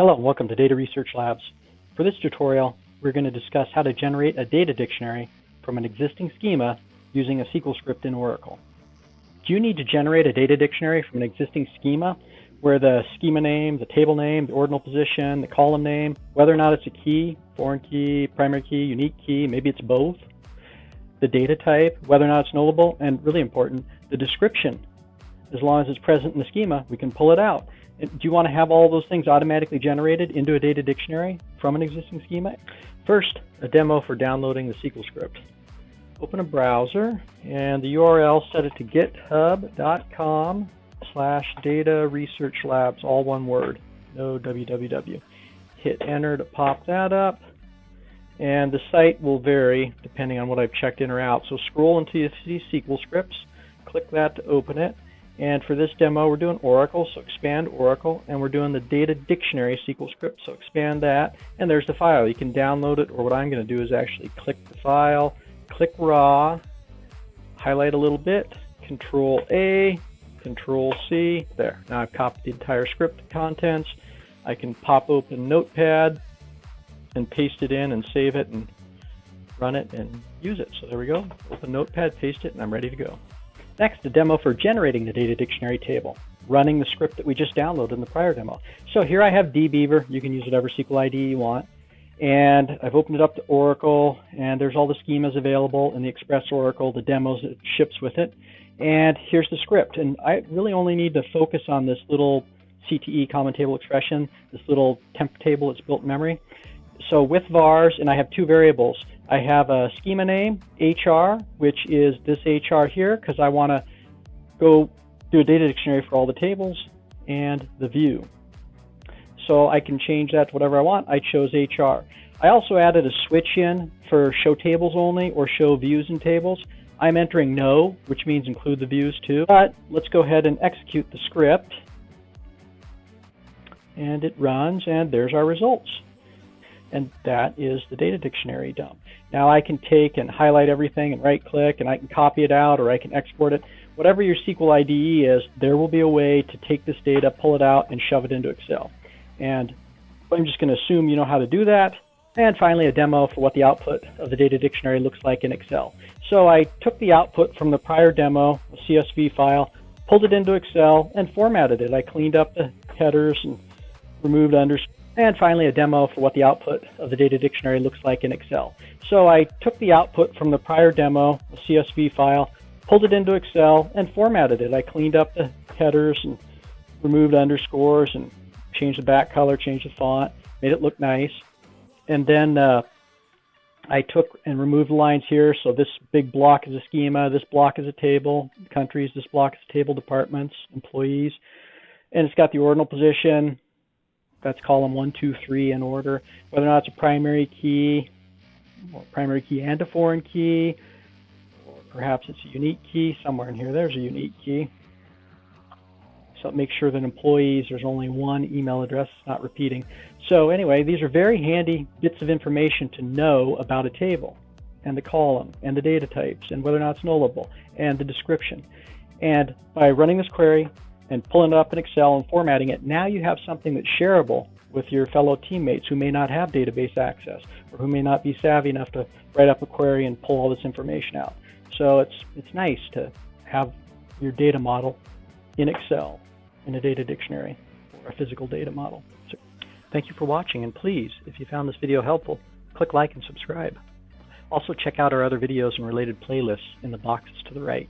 Hello and welcome to Data Research Labs. For this tutorial, we're going to discuss how to generate a data dictionary from an existing schema using a SQL script in Oracle. Do you need to generate a data dictionary from an existing schema where the schema name, the table name, the ordinal position, the column name, whether or not it's a key, foreign key, primary key, unique key, maybe it's both, the data type, whether or not it's nullable, and really important, the description. As long as it's present in the schema, we can pull it out. Do you want to have all those things automatically generated into a data dictionary from an existing schema? First, a demo for downloading the SQL script. Open a browser and the URL set it to github.com slash data research labs, all one word, no www. Hit enter to pop that up and the site will vary depending on what I've checked in or out. So scroll until you see SQL scripts, click that to open it, and for this demo, we're doing Oracle, so expand Oracle, and we're doing the data dictionary SQL script, so expand that, and there's the file. You can download it, or what I'm going to do is actually click the file, click raw, highlight a little bit, control A, control C, there. Now I've copied the entire script contents. I can pop open Notepad and paste it in and save it and run it and use it. So there we go. Open Notepad, paste it, and I'm ready to go. Next, a demo for generating the data dictionary table, running the script that we just downloaded in the prior demo. So here I have dbeaver. You can use whatever SQL ID you want. And I've opened it up to Oracle, and there's all the schemas available in the Express Oracle, the demos that ships with it. And here's the script. And I really only need to focus on this little CTE common table expression, this little temp table that's built in memory. So with vars, and I have two variables, I have a schema name, HR, which is this HR here, because I want to go do a data dictionary for all the tables, and the view. So I can change that to whatever I want. I chose HR. I also added a switch in for show tables only or show views and tables. I'm entering no, which means include the views too. But let's go ahead and execute the script. And it runs, and there's our results and that is the data dictionary dump. Now I can take and highlight everything and right click and I can copy it out or I can export it. Whatever your SQL IDE is, there will be a way to take this data, pull it out, and shove it into Excel. And I'm just going to assume you know how to do that. And finally, a demo for what the output of the data dictionary looks like in Excel. So I took the output from the prior demo, a CSV file, pulled it into Excel, and formatted it. I cleaned up the headers and removed underscores and finally, a demo for what the output of the data dictionary looks like in Excel. So I took the output from the prior demo, a CSV file, pulled it into Excel, and formatted it. I cleaned up the headers and removed underscores and changed the back color, changed the font, made it look nice. And then uh, I took and removed the lines here. So this big block is a schema, this block is a table, countries, this block is a table, departments, employees. And it's got the ordinal position, that's column one, two, three in order. Whether or not it's a primary key, or primary key and a foreign key, or perhaps it's a unique key somewhere in here. There's a unique key. So make sure that employees, there's only one email address, it's not repeating. So anyway, these are very handy bits of information to know about a table and the column and the data types and whether or not it's nullable and the description. And by running this query, and pulling it up in Excel and formatting it, now you have something that's shareable with your fellow teammates who may not have database access or who may not be savvy enough to write up a query and pull all this information out. So it's it's nice to have your data model in Excel in a data dictionary or a physical data model. So thank you for watching and please, if you found this video helpful, click like and subscribe. Also check out our other videos and related playlists in the boxes to the right.